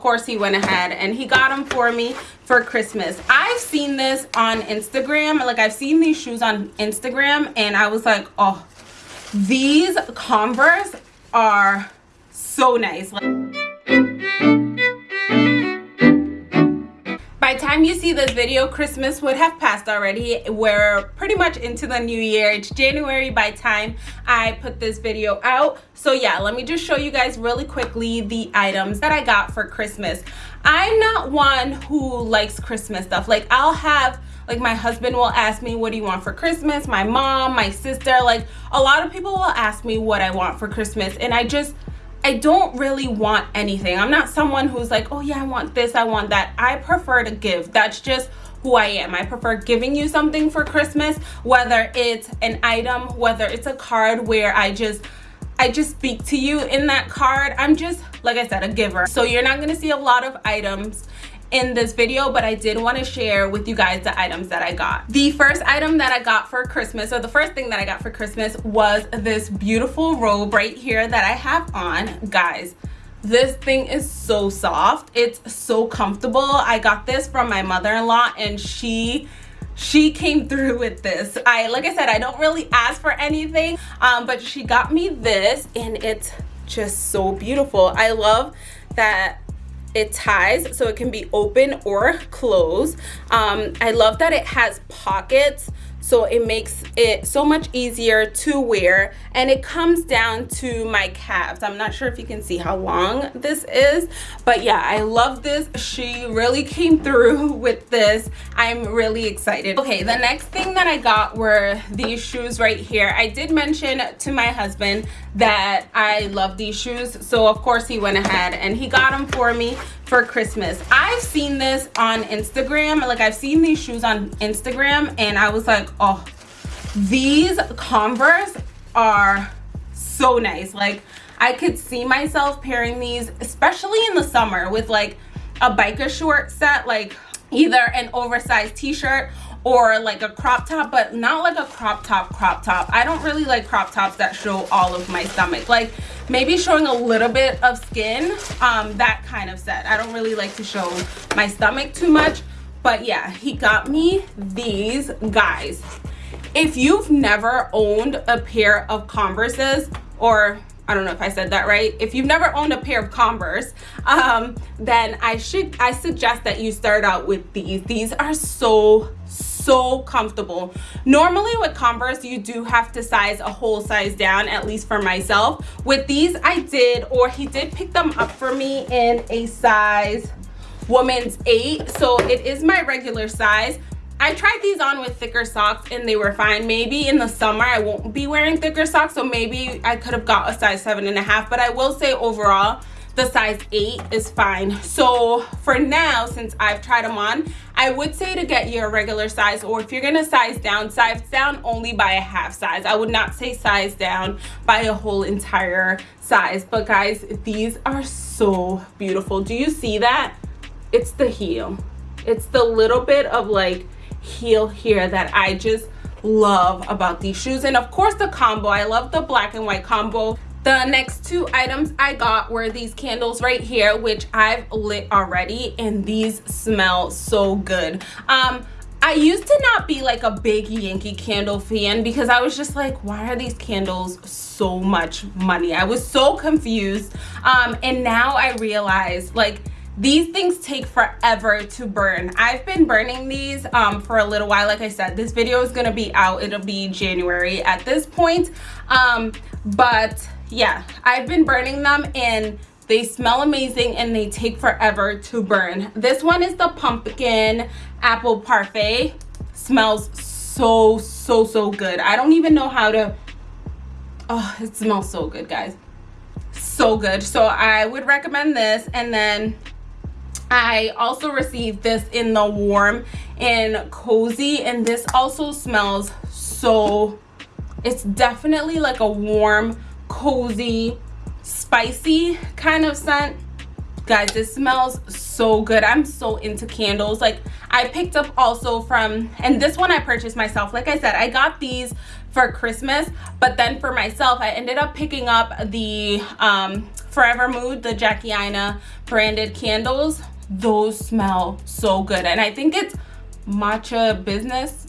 course he went ahead and he got them for me for Christmas. I've seen this on Instagram. Like I've seen these shoes on Instagram and I was like, oh, these Converse are so nice. Like by time you see this video christmas would have passed already. We're pretty much into the new year. It's january by time i put this video out. So yeah let me just show you guys really quickly the items that i got for christmas. I'm not one who likes christmas stuff. Like i'll have like my husband will ask me what do you want for christmas? My mom my sister like a lot of people will ask me what i want for christmas. And i just I don't really want anything. I'm not someone who's like, oh yeah, I want this, I want that. I prefer to give. That's just who I am. I prefer giving you something for Christmas, whether it's an item, whether it's a card where I just I just speak to you in that card. I'm just, like I said, a giver. So you're not gonna see a lot of items in this video but i did want to share with you guys the items that i got. The first item that i got for christmas or the first thing that i got for christmas was this beautiful robe right here that i have on. Guys this thing is so soft. It's so comfortable. I got this from my mother-in-law and she she came through with this. I like i said i don't really ask for anything um but she got me this and it's just so beautiful. I love that it ties so it can be open or closed. Um, i love that it has pockets so it makes it so much easier to wear and it comes down to my calves. I'm not sure if you can see how long this is but yeah i love this. She really came through with this. I'm really excited. Okay the next thing that i got were these shoes right here. I did mention to my husband that i love these shoes so of course he went ahead and he got them for me for Christmas. I've seen this on Instagram. Like I've seen these shoes on Instagram and I was like, oh, these Converse are so nice. Like I could see myself pairing these, especially in the summer with like a biker short set, like either an oversized t-shirt or like a crop top but not like a crop top crop top i don't really like crop tops that show all of my stomach like maybe showing a little bit of skin um that kind of set i don't really like to show my stomach too much but yeah he got me these guys if you've never owned a pair of converses or I don't know if I said that right. If you've never owned a pair of Converse, um, then I should I suggest that you start out with these. These are so so comfortable. Normally with Converse, you do have to size a whole size down, at least for myself. With these, I did, or he did pick them up for me in a size woman's eight. So it is my regular size I tried these on with thicker socks and they were fine. Maybe in the summer I won't be wearing thicker socks, so maybe I could have got a size seven and a half. But I will say overall, the size 8 is fine. So for now since i've tried them on i would say to get your regular size or if you're gonna size down size down only by a half size. I would not say size down by a whole entire size. But guys these are so beautiful. Do you see that? It's the heel. It's the little bit of like heel here that I just love about these shoes. And of course the combo. I love the black and white combo the next two items I got were these candles right here which I've lit already and these smell so good. Um I used to not be like a big Yankee candle fan because I was just like, why are these candles so much money? I was so confused. Um, and now I realize like these things take forever to burn. I've been burning these um, for a little while. Like i said this video is gonna be out. It'll be january at this point. Um, but yeah i've been burning them and they smell amazing and they take forever to burn. This one is the pumpkin apple parfait. Smells so so so good. I don't even know how to oh it smells so good guys. So good. So i would recommend this. And then I also received this in the warm and cozy. And this also smells so it's definitely like a warm cozy spicy kind of scent guys this smells so good i'm so into candles like i picked up also from and this one i purchased myself like i said i got these for christmas but then for myself i ended up picking up the um Forever Mood, the Jackie Aina branded candles. Those smell so good. And I think it's Matcha Business,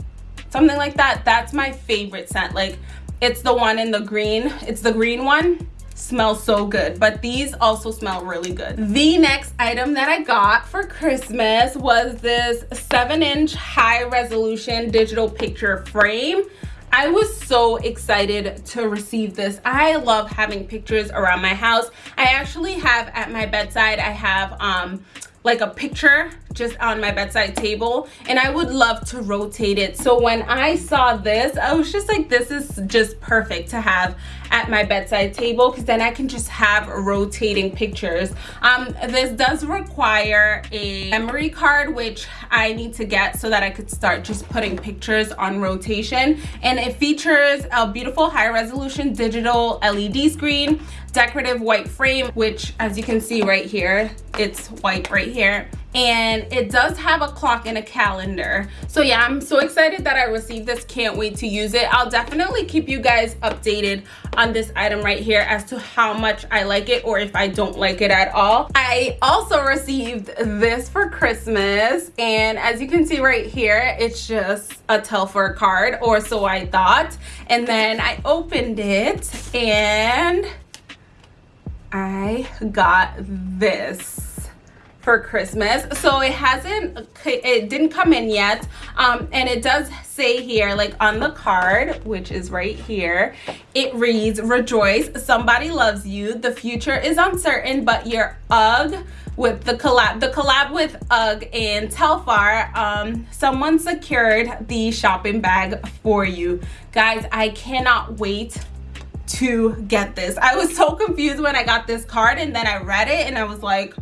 something like that. That's my favorite scent. Like, it's the one in the green. It's the green one smells so good but these also smell really good the next item that i got for christmas was this seven inch high resolution digital picture frame I was so excited to receive this. I love having pictures around my house. I actually have at my bedside, I have um, like a picture just on my bedside table and I would love to rotate it. So when I saw this, I was just like, this is just perfect to have at my bedside table because then I can just have rotating pictures. Um, this does require a memory card, which I need to get so that I could start just putting pictures on rotation. And it features a beautiful high resolution digital LED screen, decorative white frame, which as you can see right here, it's white right here and it does have a clock and a calendar. So yeah i'm so excited that i received this. Can't wait to use it. I'll definitely keep you guys updated on this item right here as to how much i like it or if i don't like it at all. I also received this for christmas. And as you can see right here it's just a Telfar card or so i thought. And then i opened it and i got this for Christmas. So it hasn't, it didn't come in yet. Um, and it does say here, like on the card, which is right here, it reads, rejoice, somebody loves you. The future is uncertain, but your UGG with the collab, the collab with UGG and Telfar, um, someone secured the shopping bag for you. Guys, I cannot wait to get this. I was so confused when I got this card and then I read it and I was like,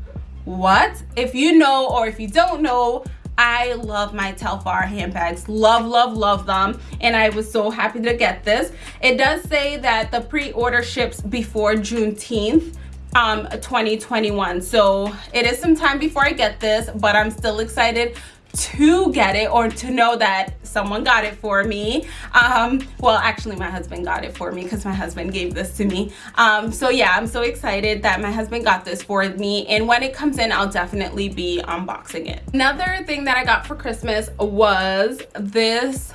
what if you know or if you don't know I love my Telfar handbags. Love, love, love them. And I was so happy to get this. It does say that the pre-order ships before Juneteenth um 2021 so it is some time before i get this but i'm still excited to get it or to know that someone got it for me. Um well actually my husband got it for me because my husband gave this to me. Um so yeah i'm so excited that my husband got this for me and when it comes in i'll definitely be unboxing it. Another thing that i got for christmas was this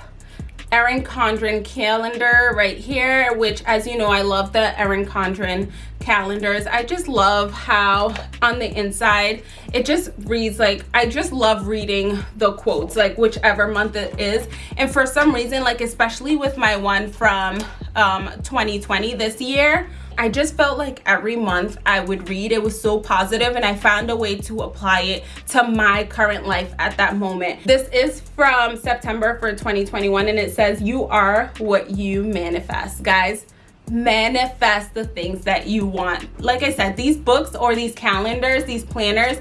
Erin Condren calendar right here, which as you know, I love the Erin Condren calendars. I just love how on the inside, it just reads like, I just love reading the quotes, like whichever month it is. And for some reason, like especially with my one from um, 2020 this year, I just felt like every month I would read it was so positive and I found a way to apply it to my current life at that moment. This is from September for 2021 and it says you are what you manifest. Guys, manifest the things that you want. Like I said, these books or these calendars, these planners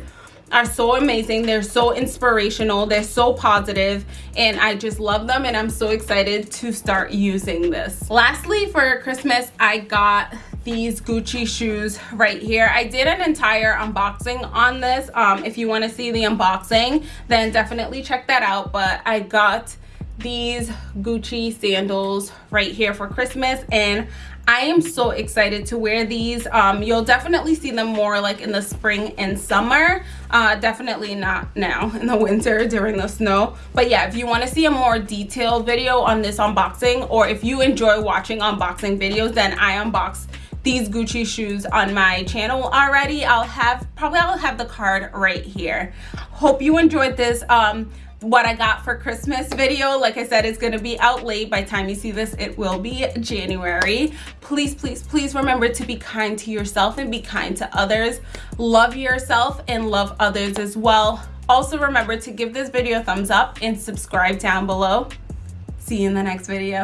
are so amazing they're so inspirational they're so positive and i just love them and i'm so excited to start using this lastly for christmas i got these Gucci shoes right here. I did an entire unboxing on this. Um, if you want to see the unboxing, then definitely check that out. But I got these Gucci sandals right here for Christmas and I am so excited to wear these. Um, you'll definitely see them more like in the spring and summer. Uh, definitely not now in the winter during the snow. But yeah, if you want to see a more detailed video on this unboxing or if you enjoy watching unboxing videos, then I unbox these Gucci shoes on my channel already. I'll have, probably I'll have the card right here. Hope you enjoyed this. Um, what I got for Christmas video. Like I said, it's going to be out late. By time you see this, it will be January. Please, please, please remember to be kind to yourself and be kind to others. Love yourself and love others as well. Also remember to give this video a thumbs up and subscribe down below. See you in the next video.